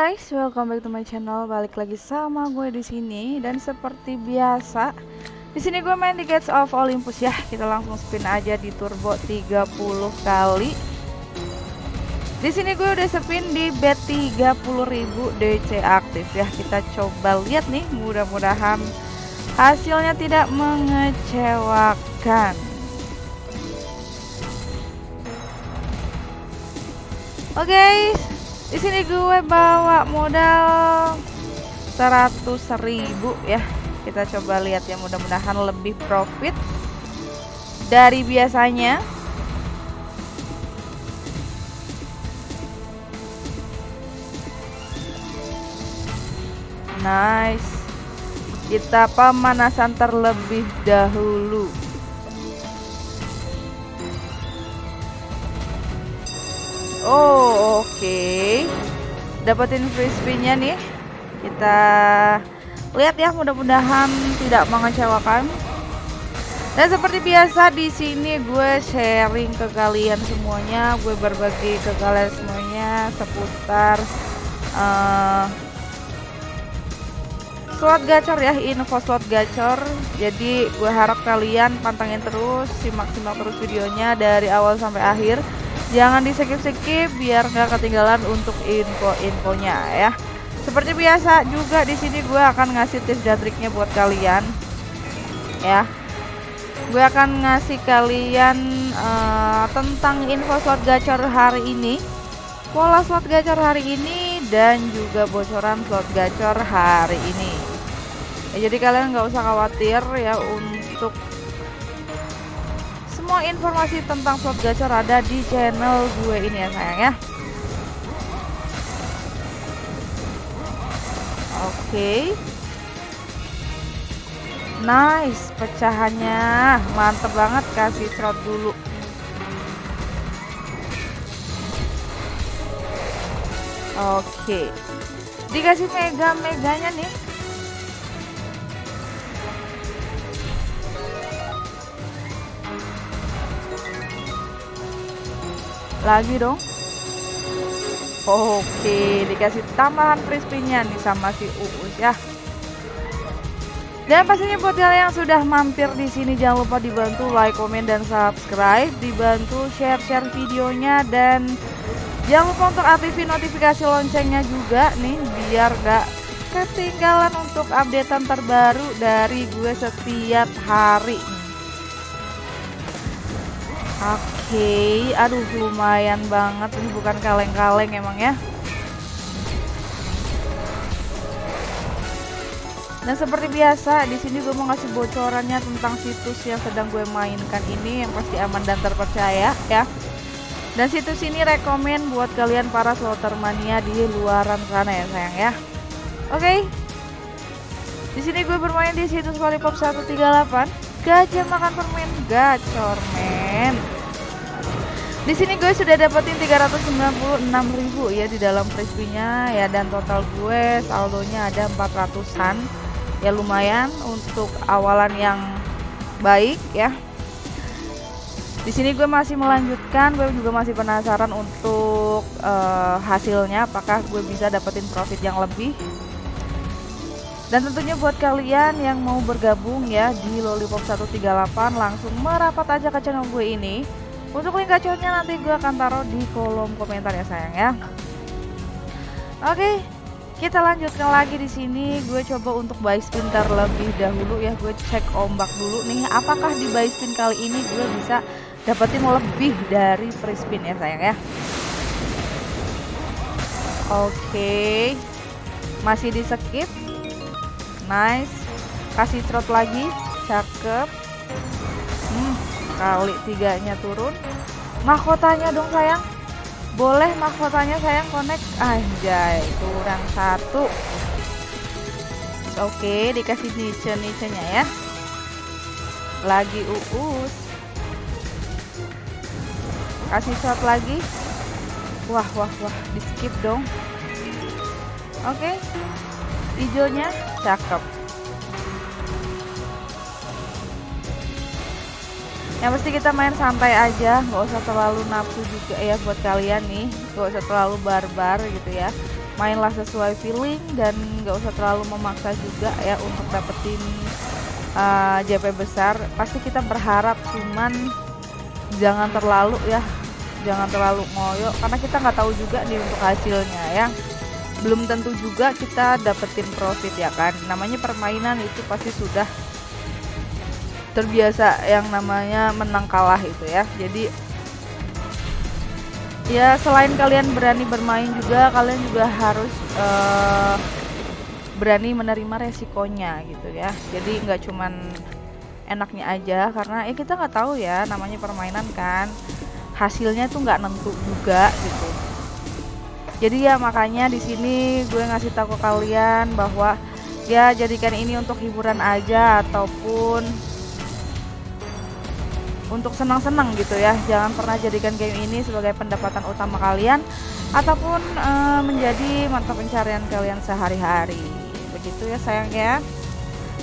Guys, welcome back to my channel. Balik lagi sama gue di sini dan seperti biasa, di sini gue main di Gates of Olympus ya. Kita langsung spin aja di turbo 30 kali. Di sini gue udah spin di bet 30.000 DC aktif ya. Kita coba lihat nih, mudah-mudahan hasilnya tidak mengecewakan. Oke, okay, di sini gue bawa modal 100.000 ya. Kita coba lihat ya mudah-mudahan lebih profit dari biasanya. Nice. Kita pemanasan terlebih dahulu. Oh, oke. Okay. Dapetin free spinnya nih. Kita lihat ya, mudah-mudahan tidak mengecewakan. Dan seperti biasa di sini gue sharing ke kalian semuanya, gue berbagi ke kalian semuanya seputar uh, slot gacor ya, info slot gacor. Jadi gue harap kalian pantengin terus, simak-simak terus videonya dari awal sampai akhir jangan di skip skip biar nggak ketinggalan untuk info-infonya ya. Seperti biasa juga di sini gue akan ngasih tips dan triknya buat kalian ya. Gue akan ngasih kalian uh, tentang info slot gacor hari ini pola slot gacor hari ini dan juga bocoran slot gacor hari ini. Ya, jadi kalian nggak usah khawatir ya untuk semua informasi tentang slot gacor ada di channel gue ini ya sayang ya oke okay. nice pecahannya mantep banget kasih slot dulu oke okay. dikasih mega meganya nih lagi dong. Oke dikasih tambahan crispy-nya nih sama si Uus ya. Dan pastinya buat kalian yang sudah mampir di sini jangan lupa dibantu like, komen, dan subscribe, dibantu share-share videonya dan jangan lupa untuk aktifin notifikasi loncengnya juga nih biar gak ketinggalan untuk updatean terbaru dari gue setiap hari. Oke aduh lumayan banget ini bukan kaleng-kaleng emang ya Dan seperti biasa, di sini gue mau ngasih bocorannya tentang situs yang sedang gue mainkan ini yang pasti aman dan terpercaya ya. Dan situs ini rekomen buat kalian para slotter mania di luaran sana ya sayang ya. Oke. Okay. Di sini gue bermain di situs Lollipop 138. Gajah makan permen gacor men. Di sini gue sudah dapetin 396.000 ya di dalam frisbee-nya ya dan total gue saldonya ada 400-an. Ya lumayan untuk awalan yang baik ya. Di sini gue masih melanjutkan, gue juga masih penasaran untuk uh, hasilnya apakah gue bisa dapetin profit yang lebih. Dan tentunya buat kalian yang mau bergabung ya di Lollipop 138 langsung merapat aja ke channel gue ini untuk link gacornya nanti gue akan taruh di kolom komentar ya sayang ya. Oke, kita lanjutkan lagi di sini. Gue coba untuk buy spin terlebih dahulu ya. Gue cek ombak dulu nih. Apakah di buy spin kali ini gue bisa dapetin lebih dari free spin ya sayang ya. Oke, masih di skip. Nice. Kasih trot lagi. Cakep. Hmm, kali tiganya turun. Mahkotanya dong sayang. Boleh mahkotanya sayang connect? Anjay kurang satu. Oke dikasih niche niche nya ya. Lagi uus. Kasih shot lagi. Wah wah wah di skip dong. Oke hijaunya cakep. Yang pasti kita main santai aja nggak usah terlalu nafsu juga ya buat kalian nih. Nggak usah terlalu barbar gitu ya. Mainlah sesuai feeling dan nggak usah terlalu memaksa juga ya untuk dapetin uh, JP besar. Pasti kita berharap cuman jangan terlalu ya jangan terlalu ngoyo karena kita nggak tahu juga nih untuk hasilnya ya belum tentu juga kita dapetin profit ya kan? Namanya permainan itu pasti sudah terbiasa yang namanya menang kalah itu ya. Jadi ya selain kalian berani bermain juga kalian juga harus uh, berani menerima resikonya gitu ya. Jadi nggak cuman enaknya aja karena ya kita nggak tahu ya namanya permainan kan hasilnya tuh nggak nentu juga gitu jadi ya makanya di sini gue ngasih tahu ke kalian bahwa ya jadikan ini untuk hiburan aja ataupun untuk senang-senang gitu ya. Jangan pernah jadikan game ini sebagai pendapatan utama kalian ataupun uh, menjadi mata pencarian kalian sehari-hari. Begitu ya sayang ya.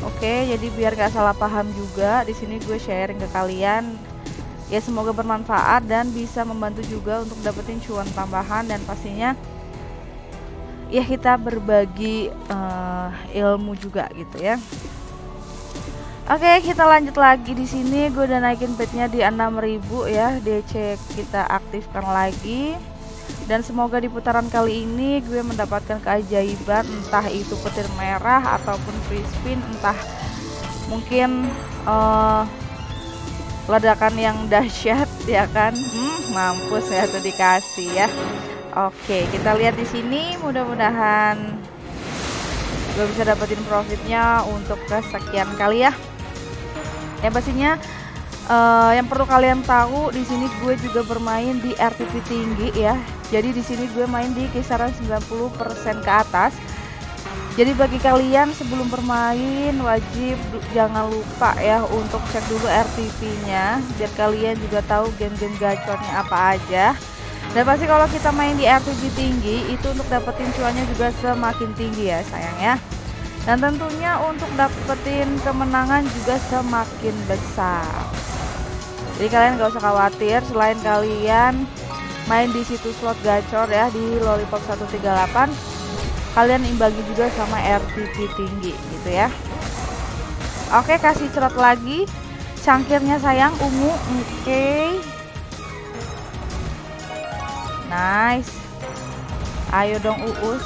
Oke jadi biar gak salah paham juga di sini gue sharing ke kalian ya semoga bermanfaat dan bisa membantu juga untuk dapetin cuan tambahan dan pastinya ya kita berbagi uh, ilmu juga gitu ya Oke, kita lanjut lagi di sini. Gue udah naikin bednya di 6000 ya. DC kita aktifkan lagi. Dan semoga di putaran kali ini gue mendapatkan keajaiban entah itu petir merah ataupun free spin, entah mungkin uh, ledakan yang dahsyat ya kan? Hmm, mampus ya tuh dikasih ya. Oke kita lihat di sini mudah-mudahan gue bisa dapetin profitnya untuk kesekian kali ya. Ya pastinya uh, yang perlu kalian tahu di sini gue juga bermain di RTP tinggi ya. Jadi di sini gue main di kisaran 90% ke atas jadi bagi kalian sebelum bermain wajib jangan lupa ya untuk cek dulu RTP-nya biar kalian juga tahu game-game gacornya apa aja. Dan pasti kalau kita main di RTP tinggi itu untuk dapetin cuannya juga semakin tinggi ya sayang ya. Dan tentunya untuk dapetin kemenangan juga semakin besar. Jadi kalian gak usah khawatir selain kalian main di situs slot gacor ya di Lollipop 138 kalian imbangi juga sama RTP tinggi gitu ya. Oke kasih cerot lagi. Cangkirnya sayang ungu oke. Okay. nice. Ayo dong uus.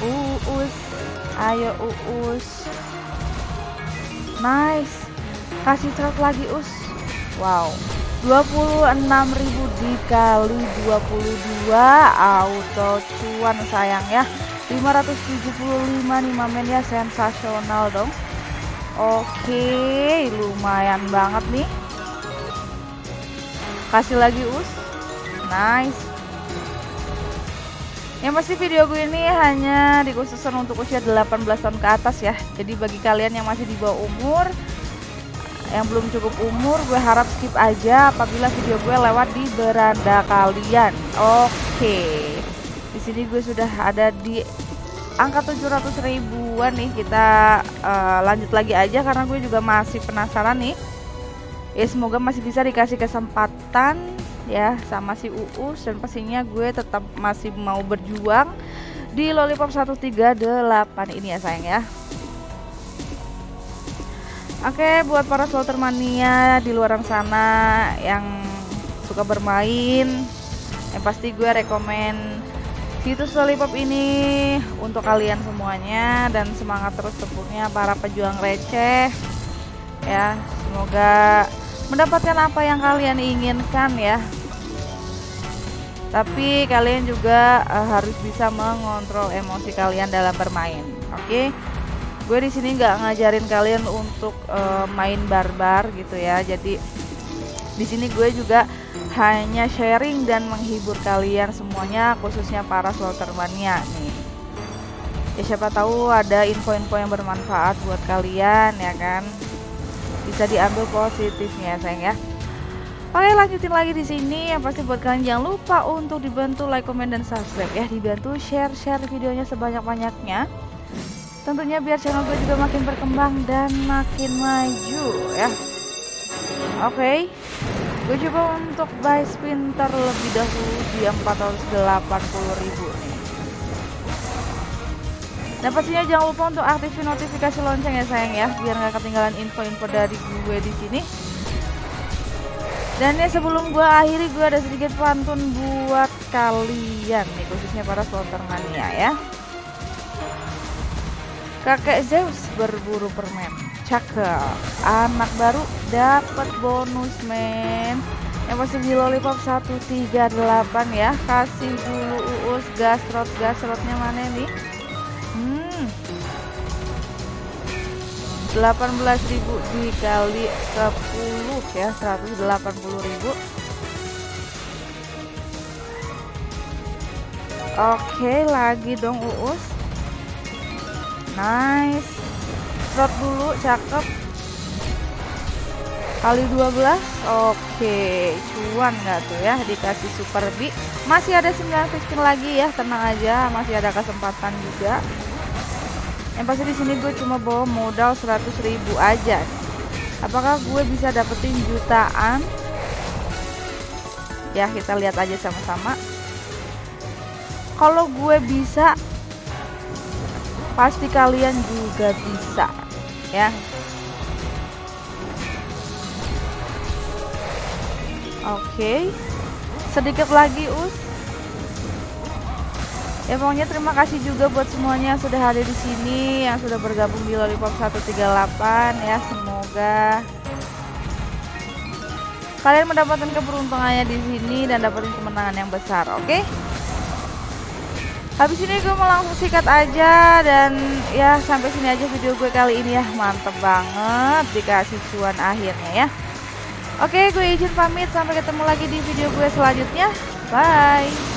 Uus. Ayo uus. Nice. Kasih cerot lagi us wow 26.000 dikali 22 auto cuan sayang ya. 575 nih mamen ya sensasional dong. Oke lumayan banget nih. Kasih lagi us. Nice. Yang pasti video gue ini hanya dikhususkan untuk usia 18 tahun ke atas ya. Jadi bagi kalian yang masih di bawah umur yang belum cukup umur gue harap skip aja apabila video gue lewat di beranda kalian. Oke. Di sini gue sudah ada di angka 700 ribuan nih. Kita uh, lanjut lagi aja karena gue juga masih penasaran nih. Ya semoga masih bisa dikasih kesempatan ya sama si Uus dan pastinya gue tetap masih mau berjuang di Lollipop 138 ini ya sayang ya Oke, buat para slotter mania di luar sana yang suka bermain, yang pasti gue rekomen situs Lollipop ini untuk kalian semuanya dan semangat terus tepuknya para pejuang receh. Ya, semoga mendapatkan apa yang kalian inginkan ya. Tapi kalian juga uh, harus bisa mengontrol emosi kalian dalam bermain. Oke. Okay? Gue di sini nggak ngajarin kalian untuk uh, main barbar gitu ya. Jadi di sini gue juga hanya sharing dan menghibur kalian semuanya khususnya para slotermania nih. Ya siapa tahu ada info-info yang bermanfaat buat kalian ya kan? Bisa diambil positifnya sayang ya. Oke lanjutin lagi di sini. Yang pasti buat kalian jangan lupa untuk dibantu like, comment, dan subscribe ya. Dibantu share-share videonya sebanyak-banyaknya tentunya biar channel gue juga makin berkembang dan makin maju ya oke okay. gue coba untuk buy spin terlebih dahulu di 480 ribu nih Dan pastinya jangan lupa untuk aktifin notifikasi lonceng ya sayang ya, biar nggak ketinggalan info-info dari gue di sini. Dan ya sebelum gue akhiri gue ada sedikit pantun buat kalian nih khususnya para slotter mania ya. Kakek Zeus berburu permen. Cakep. Anak baru dapat bonus men. Yang pasti di lollipop 138 ya. Kasih dulu uus gasrot gasrotnya mana nih? Hmm. 18.000 dikali 10 ya 180.000 Oke lagi dong uus nice. Rot dulu cakep. Kali 12 oke. Cuan nggak tuh ya dikasih super B. Masih ada 9 15 lagi ya tenang aja masih ada kesempatan juga. Yang pasti di sini gue cuma bawa modal 100.000 aja. Apakah gue bisa dapetin jutaan? Ya kita lihat aja sama-sama. Kalau gue bisa pasti kalian juga bisa ya Oke. Sedikit lagi, Us. Ya pokoknya terima kasih juga buat semuanya yang sudah hadir di sini, yang sudah bergabung di Lollipop 138 ya. Semoga kalian mendapatkan keberuntungannya di sini dan dapatin kemenangan yang besar, oke? Okay? Habis ini gue mau langsung sikat aja dan ya sampai sini aja video gue kali ini ya. Mantep banget dikasih cuan akhirnya ya. Oke, gue izin pamit. Sampai ketemu lagi di video gue selanjutnya. Bye.